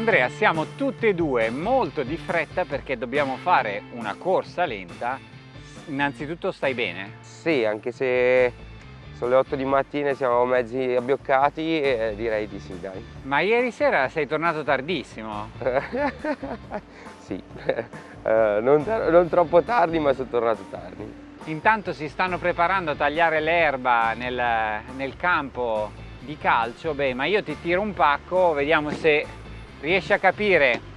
Andrea, siamo tutte e due molto di fretta perché dobbiamo fare una corsa lenta. Innanzitutto stai bene? Sì, anche se sono le 8 di mattina e siamo mezzi abbioccati, eh, direi di sì, dai. Ma ieri sera sei tornato tardissimo. sì, eh, non, non troppo tardi ma sono tornato tardi. Intanto si stanno preparando a tagliare l'erba nel, nel campo di calcio, beh ma io ti tiro un pacco, vediamo se riesci a capire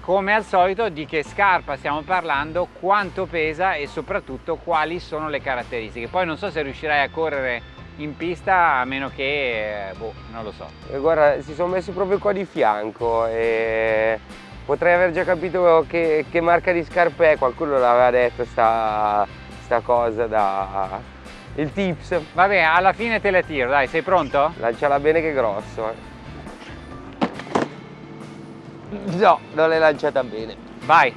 come al solito di che scarpa stiamo parlando, quanto pesa e soprattutto quali sono le caratteristiche. Poi non so se riuscirai a correre in pista a meno che, boh, non lo so. E guarda, si sono messi proprio qua di fianco e potrei aver già capito che, che marca di scarpe è, qualcuno l'aveva detto sta, sta cosa da... il tips. Vabbè, alla fine te le tiro, dai, sei pronto? Lanciala bene che grosso. Eh. No, non l'hai lanciata bene. Vai.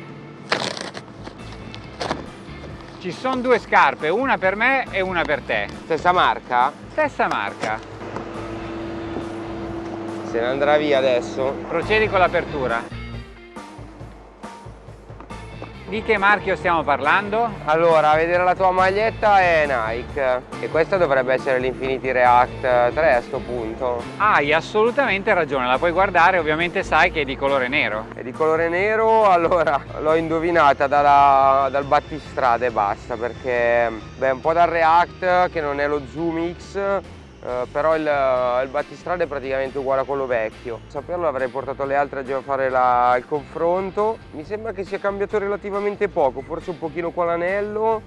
Ci sono due scarpe, una per me e una per te. Stessa marca? Stessa marca. Se ne andrà via adesso. Procedi con l'apertura. Di che marchio stiamo parlando? Allora, a vedere la tua maglietta è Nike e questa dovrebbe essere l'Infinity React 3 a questo punto. Hai assolutamente ragione, la puoi guardare, ovviamente sai che è di colore nero. È di colore nero, allora l'ho indovinata dalla, dal battistrada e basta perché beh, un po' dal React che non è lo Zoom X Uh, però il, il, battistrada è praticamente uguale a quello vecchio. Saperlo avrei portato le altre a fare la, il confronto. Mi sembra che sia cambiato relativamente poco, forse un pochino qua l'anello,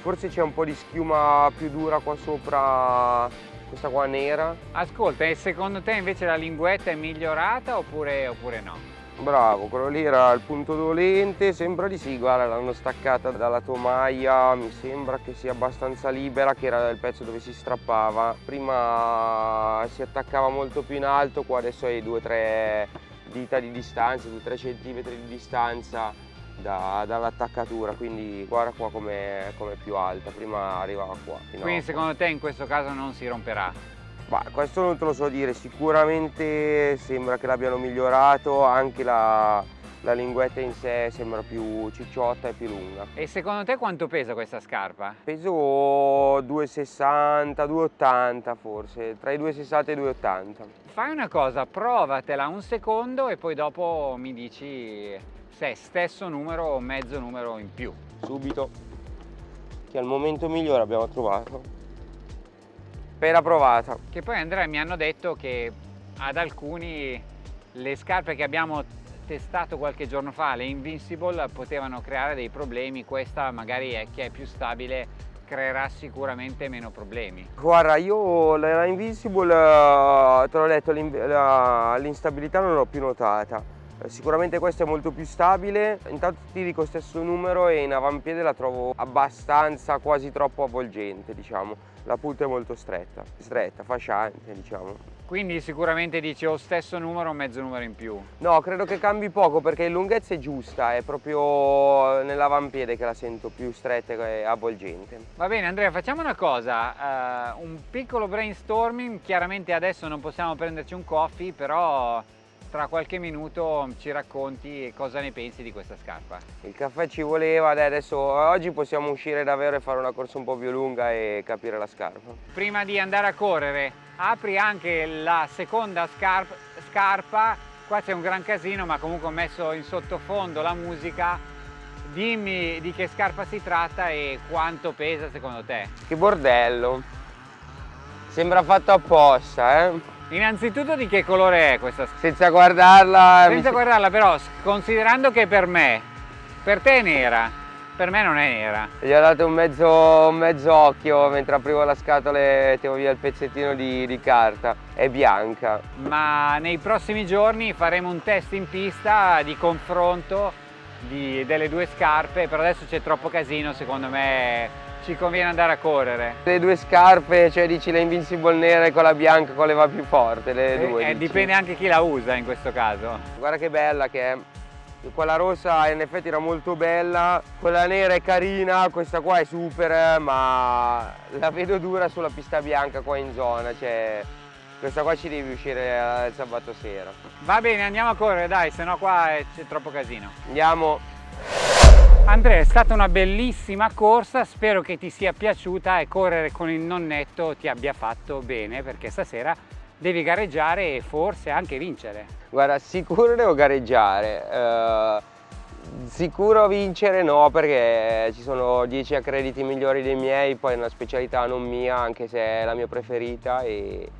forse c'è un po' di schiuma più dura qua sopra, questa qua nera. Ascolta, e secondo te invece la linguetta è migliorata oppure, oppure no? Bravo, quello lì era il punto dolente, sembra di sì, guarda l'hanno staccata dalla tomaia, mi sembra che sia abbastanza libera, che era il pezzo dove si strappava. Prima si attaccava molto più in alto, qua adesso hai 2-3 dita di distanza, 2-3 cm di distanza da, dall'attaccatura, quindi guarda qua come è più alta, prima arrivava qua. Quindi secondo te in questo caso non si romperà? Bah, questo non te lo so dire, sicuramente sembra che l'abbiano migliorato, anche la, la linguetta in sé sembra più cicciotta e più lunga. E secondo te quanto pesa questa scarpa? Peso 2,60, 2,80 forse, tra i 2,60 e i 2,80. Fai una cosa, provatela un secondo e poi dopo mi dici se è stesso numero o mezzo numero in più. Subito, che al momento migliore abbiamo trovato appena provata. Che poi Andrea mi hanno detto che ad alcuni le scarpe che abbiamo testato qualche giorno fa, le Invincible, potevano creare dei problemi, questa magari è che è più stabile creerà sicuramente meno problemi. Guarda, io la Invincible, eh, te l'ho detto, l'instabilità non l'ho più notata. Sicuramente questa è molto più stabile, intanto ti dico stesso numero e in avampiede la trovo abbastanza, quasi troppo avvolgente diciamo. La punta è molto stretta, stretta, fasciante diciamo. Quindi sicuramente dici o stesso numero o mezzo numero in più? No, credo che cambi poco perché in lunghezza è giusta, è proprio nell'avampiede che la sento più stretta e avvolgente. Va bene Andrea, facciamo una cosa, uh, un piccolo brainstorming, chiaramente adesso non possiamo prenderci un coffee, però tra qualche minuto ci racconti cosa ne pensi di questa scarpa. Il caffè ci voleva, adesso oggi possiamo uscire davvero e fare una corsa un po' più lunga e capire la scarpa. Prima di andare a correre apri anche la seconda scarpa, scarpa. qua c'è un gran casino ma comunque ho messo in sottofondo la musica dimmi di che scarpa si tratta e quanto pesa secondo te. Che bordello, sembra fatto apposta eh? Innanzitutto di che colore è questa? Senza guardarla... Senza guardarla però, considerando che per me, per te è nera, per me non è nera. Gli ho dato un mezzo, un mezzo occhio mentre aprivo la scatola e tenevo via il pezzettino di, di, carta. È bianca. Ma nei prossimi giorni faremo un test in pista di confronto di, delle due scarpe. Per adesso c'è troppo casino, secondo me ci conviene andare a correre. Le due scarpe, cioè dici la Invincible nera e quella bianca, quale va più forte? Le eh, due, eh, dipende anche chi la usa in questo caso. Guarda che bella che è. Quella rossa in effetti era molto bella, quella nera è carina, questa qua è super, ma la vedo dura sulla pista bianca qua in zona, cioè Questa qua ci devi uscire il sabato sera. Va bene, andiamo a correre, dai, se no qua c'è troppo casino. Andiamo. Andrea, è stata una bellissima corsa, spero che ti sia piaciuta e correre con il nonnetto ti abbia fatto bene perché stasera devi gareggiare e forse anche vincere. Guarda, sicuro devo gareggiare. Uh Sicuro vincere no perché ci sono 10 accrediti migliori dei miei, poi è una specialità non mia anche se è la mia preferita e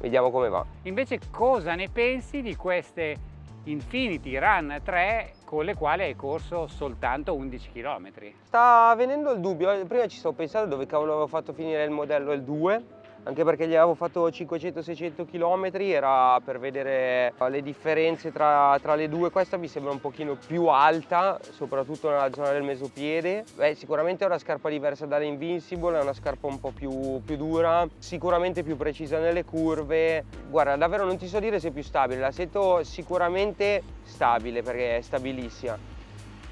vediamo come va. Invece cosa ne pensi di queste Infinity Run 3 con le quali hai corso soltanto 11 km? Sta venendo il dubbio, prima ci stavo pensando dove cavolo avevo fatto finire il modello il 2 anche perché gli avevo fatto 500-600 km, era per vedere le differenze tra, tra, le due. Questa mi sembra un pochino più alta, soprattutto nella zona del mesopiede. Beh, sicuramente è una scarpa diversa dalle Invincible, è una scarpa un po' più, più dura, sicuramente più precisa nelle curve. Guarda, davvero non ti so dire se è più stabile, la sento sicuramente stabile perché è stabilissima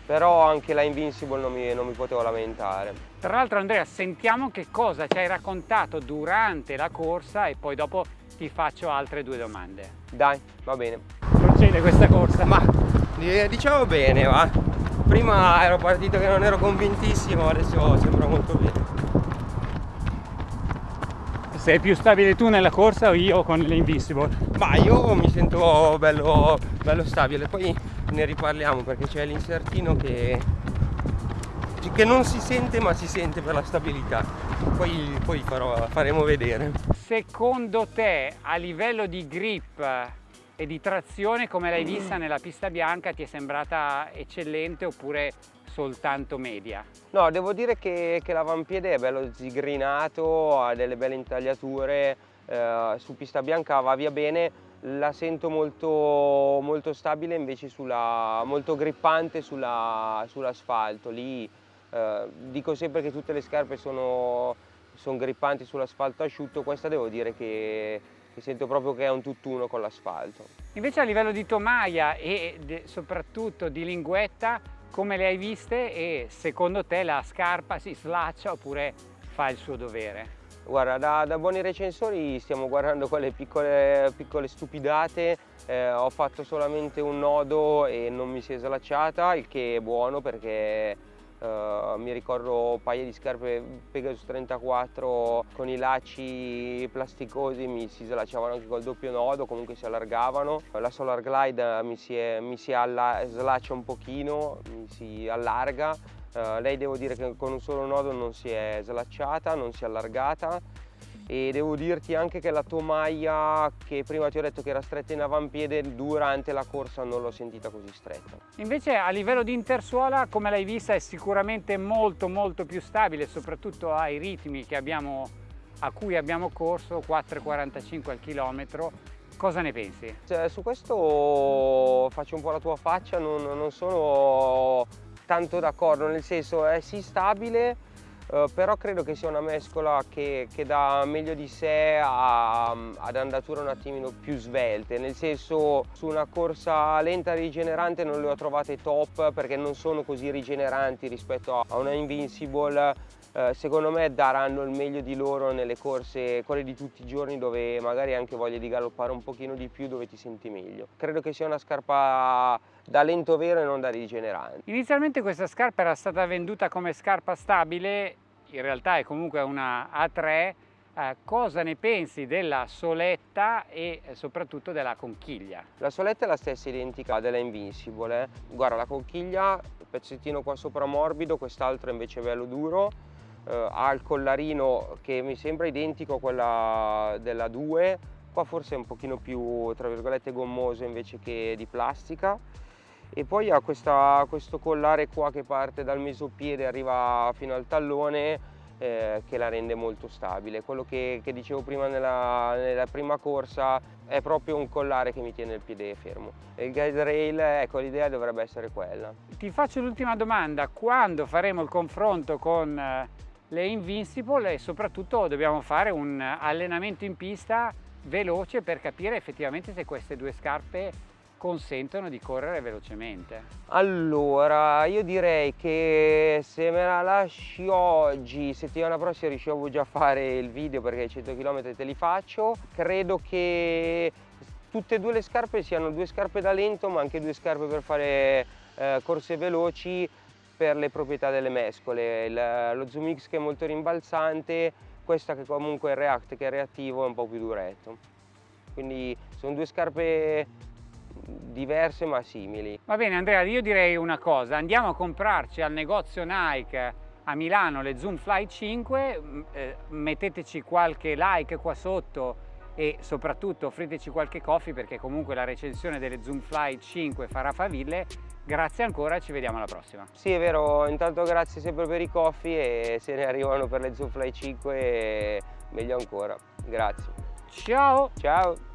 però anche la Invincible non mi, non mi potevo lamentare. Tra l'altro Andrea sentiamo che cosa ci hai raccontato durante la corsa e poi dopo ti faccio altre due domande. Dai, va bene. Procede questa corsa? Ma diciamo bene va. Prima ero partito che non ero convintissimo, adesso sembra molto bene. Sei più stabile tu nella corsa o io con l'Invincible? Ma io mi sento bello, bello stabile, poi ne riparliamo perché c'è l'insertino che, che non si sente ma si sente per la stabilità poi, poi farò, faremo vedere secondo te a livello di grip e di trazione come l'hai vista nella pista bianca ti è sembrata eccellente oppure soltanto media? No, devo dire che, che l'avampiede è bello zigrinato, ha delle belle intagliature, eh, su pista bianca va via bene, la sento molto, molto stabile invece sulla, molto grippante sull'asfalto. Sull Lì eh, dico sempre che tutte le scarpe sono, sono grippanti sull'asfalto asciutto, questa devo dire che, che, sento proprio che è un tutt'uno con l'asfalto. Invece a livello di tomaia e soprattutto di linguetta, come le hai viste e secondo te la scarpa si slaccia oppure fa il suo dovere? Guarda, da, da, buoni recensori stiamo guardando quelle piccole, piccole stupidate, eh, ho fatto solamente un nodo e non mi si è slacciata, il che è buono perché eh, mi ricordo un paio di scarpe Pegasus 34 con i lacci plasticosi mi si slacciavano anche col doppio nodo, comunque si allargavano. La Solar Glide mi si, è, mi si alla, slaccia un pochino, mi si allarga, Uh, lei devo dire che con un solo nodo non si è slacciata, non si è allargata e devo dirti anche che la tomaia che prima ti ho detto che era stretta in avampiede durante la corsa non l'ho sentita così stretta. Invece a livello di intersuola come l'hai vista è sicuramente molto molto più stabile soprattutto ai ritmi abbiamo, a cui abbiamo corso 4,45 al chilometro Cosa ne pensi? Cioè, su questo faccio un po' la tua faccia, non, non sono tanto d'accordo, nel senso è sì stabile, eh, però credo che sia una mescola che, che dà meglio di sé a, ad andature un attimino più svelte, nel senso su una corsa lenta rigenerante non le ho trovate top perché non sono così rigeneranti rispetto a una Invincible eh, secondo me daranno il meglio di loro nelle corse, quelle di tutti i giorni dove magari hai anche voglia di galoppare un pochino di più dove ti senti meglio. Credo che sia una scarpa da lento vero e non da rigenerante. Inizialmente questa scarpa era stata venduta come scarpa stabile, in realtà è comunque una A3, eh, cosa ne pensi della soletta e soprattutto della conchiglia? La soletta è la stessa identica della Invincible, eh. guarda la conchiglia, pezzettino qua sopra morbido, quest'altro invece è bello duro, eh, ha il collarino che mi sembra identico a quella della 2 qua forse è un pochino più tra virgolette gommoso invece che di plastica. E poi ha questa, questo collare qua che parte dal mesopiede e arriva fino al tallone eh, che la rende molto stabile. Quello che, che dicevo prima nella, nella, prima corsa è proprio un collare che mi tiene il piede fermo. Il guide rail ecco l'idea dovrebbe essere quella. Ti faccio l'ultima domanda. Quando faremo il confronto con eh, le Invincible e soprattutto dobbiamo fare un allenamento in pista veloce per capire effettivamente se queste due scarpe consentono di correre velocemente? Allora, io direi che se me la lasci oggi, settimana prossima riusciamo già a fare il video perché i 100 km te li faccio. Credo che tutte e due le scarpe siano due scarpe da lento ma anche due scarpe per fare eh, corse veloci per le proprietà delle mescole. Il, lo Zoom X che è molto rimbalzante, questa che comunque è React che è reattivo è un po' più duretto. Quindi sono due scarpe diverse ma simili. Va bene Andrea, io direi una cosa, andiamo a comprarci al negozio Nike a Milano le Zoom Fly 5, mm, eh, metteteci qualche like qua sotto e soprattutto offriteci qualche coffee perché comunque la recensione delle Zoom Fly 5 farà faville. Grazie ancora ci vediamo alla prossima. Sì è vero, intanto grazie sempre per i coffee e se ne arrivano per le Zoom Fly 5 meglio ancora. Grazie. Ciao! Ciao!